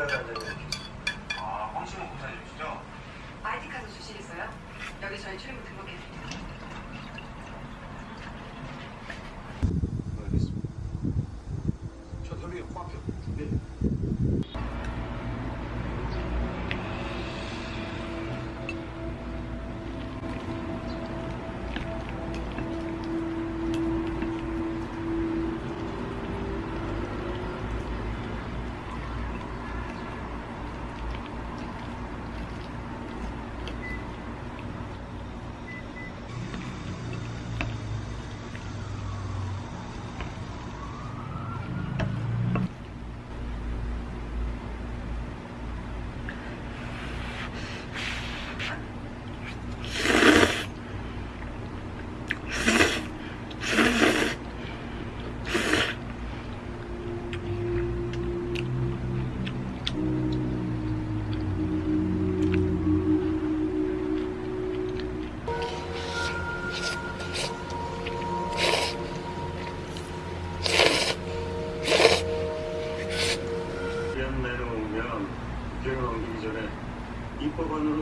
아, 황신호 공사님이시죠? 아이디 카드 주시겠어요? 여기 저희 출입국 등록해 드릴게요. 알겠습니다.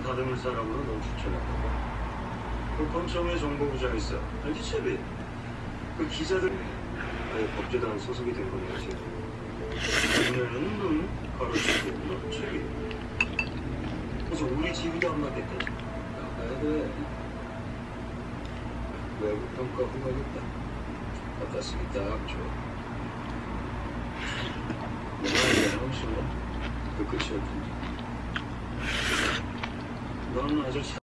다듬을 사람으로 넌 추천한다고. 그 검청회 정보부장 있어. 알지, 채비? 그 기자들 아예 법제단 소속이 된 거냐, 지금. 그녀는 넌 가로치고, 너 채비. 그래서 우리 집이도 안 맞겠다. 나가야 돼. 외국 평가 후가겠다. 갖다 쓰기 딱 좋아. 내가 이제 하우스로 그 끝이었지. 넌 아주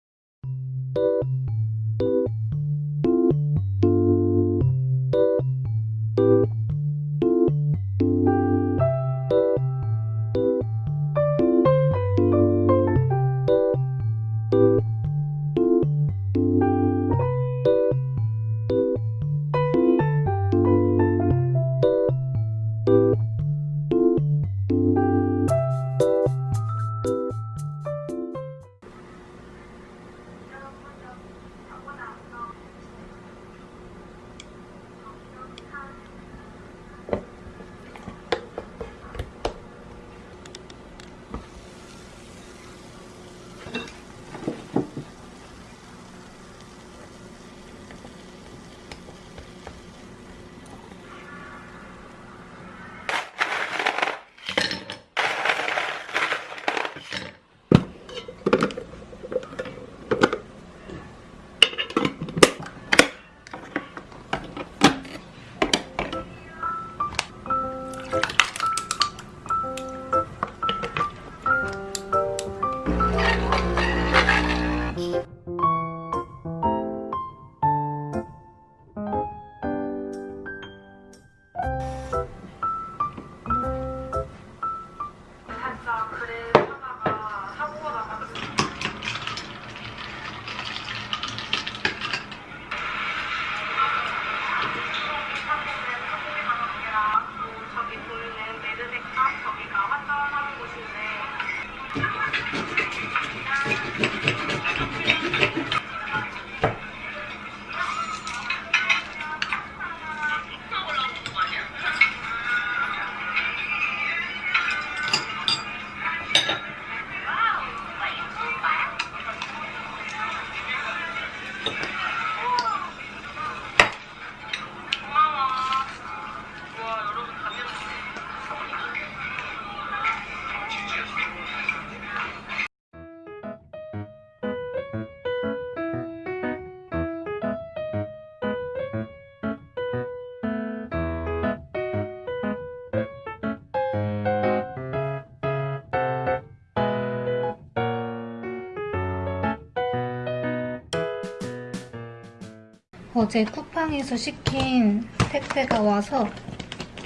어제 쿠팡에서 시킨 택배가 와서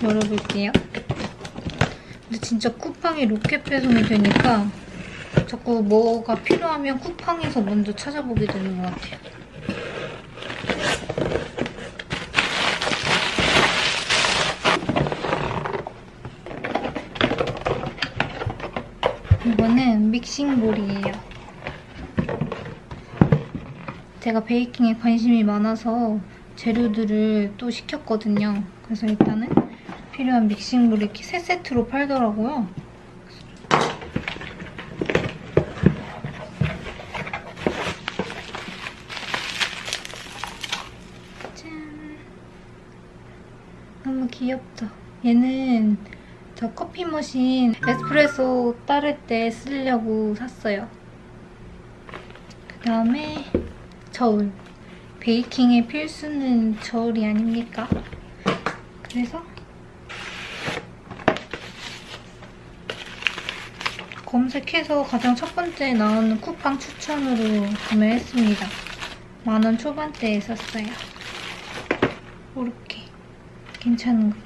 열어볼게요. 근데 진짜 쿠팡이 로켓 배송이 되니까 자꾸 뭐가 필요하면 쿠팡에서 먼저 찾아보게 되는 것 같아요. 이거는 믹싱볼이에요. 제가 베이킹에 관심이 많아서 재료들을 또 시켰거든요. 그래서 일단은 필요한 믹싱볼이 이렇게 세 세트로 팔더라고요. 짠. 너무 귀엽죠? 얘는 저 커피 머신 에스프레소 따를 때 쓰려고 샀어요. 그 다음에 저울. 베이킹의 필수는 저울이 아닙니까? 그래서 검색해서 가장 첫 번째 나오는 쿠팡 추천으로 구매했습니다. 만 원 초반대에 샀어요. 이렇게 괜찮은 것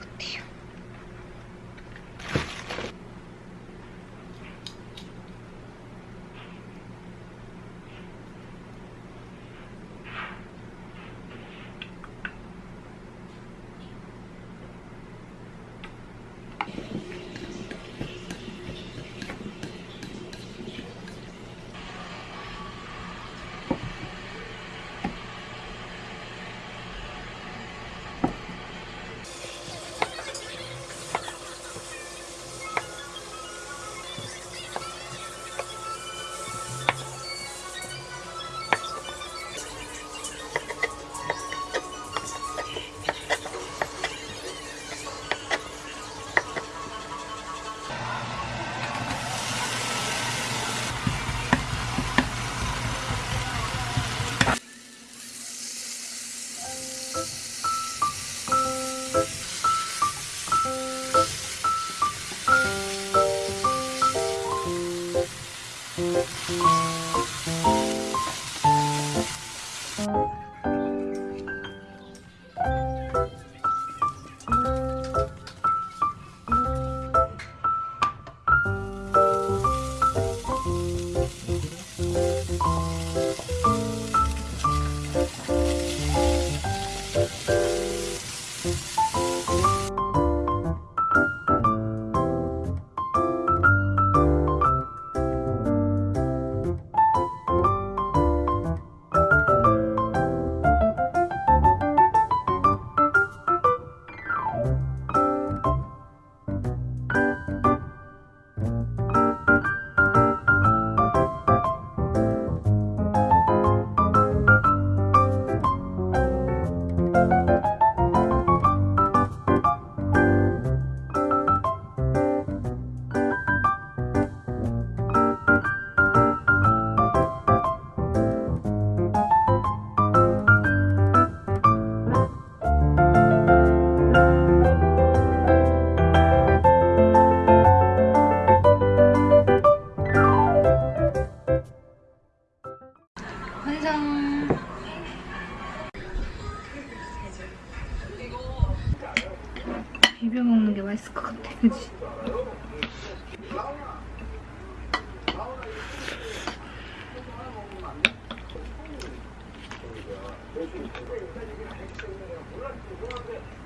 私たちが一緒に来たのは、不安に思わない。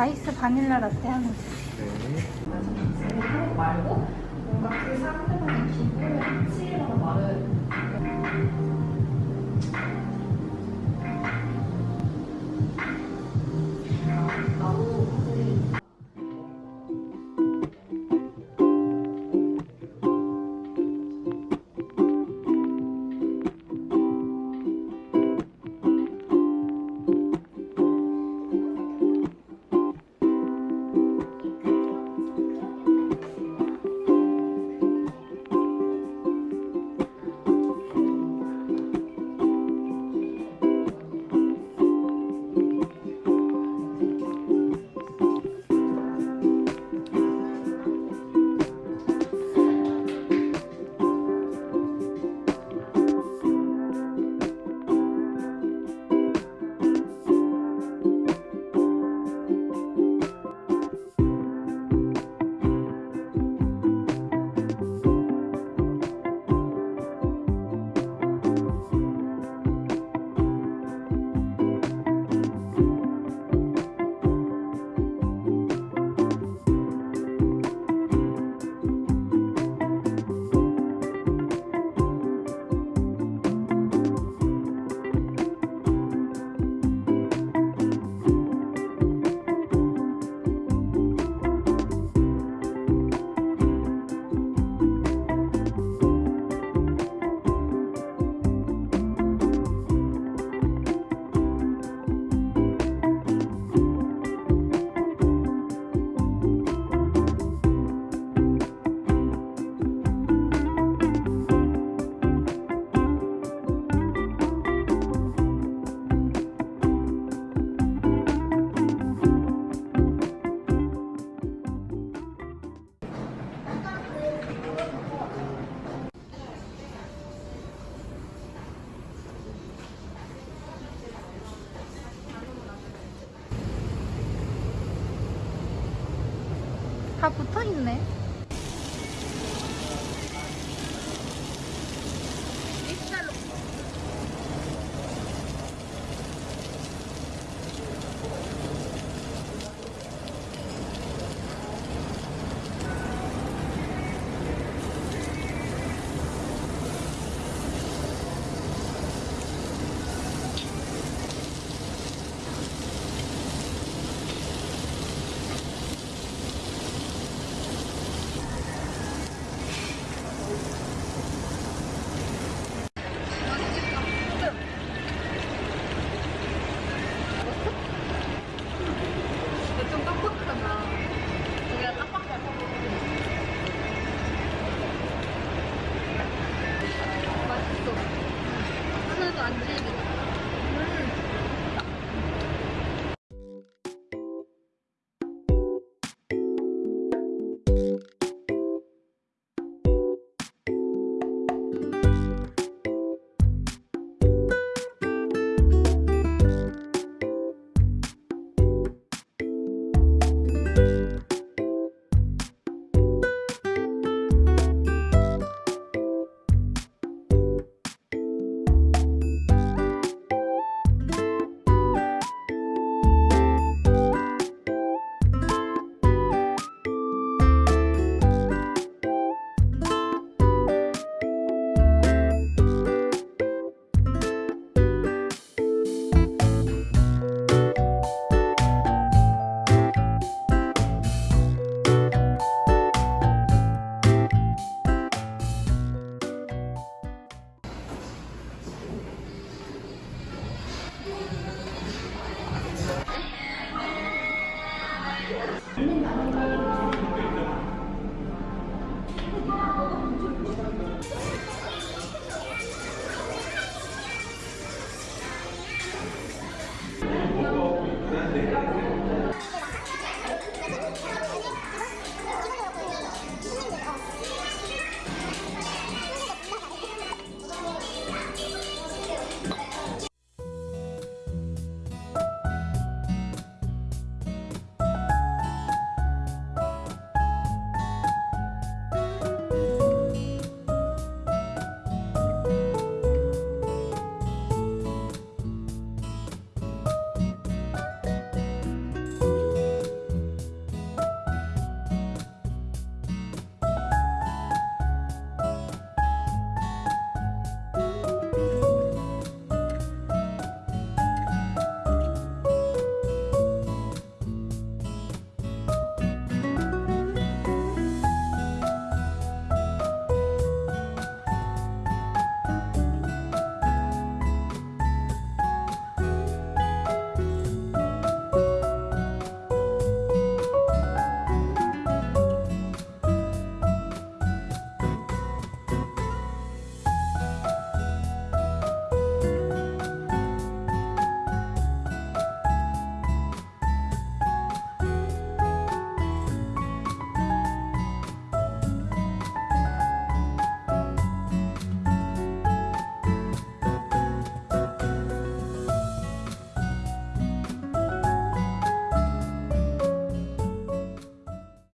아이스 바닐라 라떼 하나 주세요. 네. 말고 뭔가 그 상대방의 기분을 해치려는 말은 다 붙어 있네.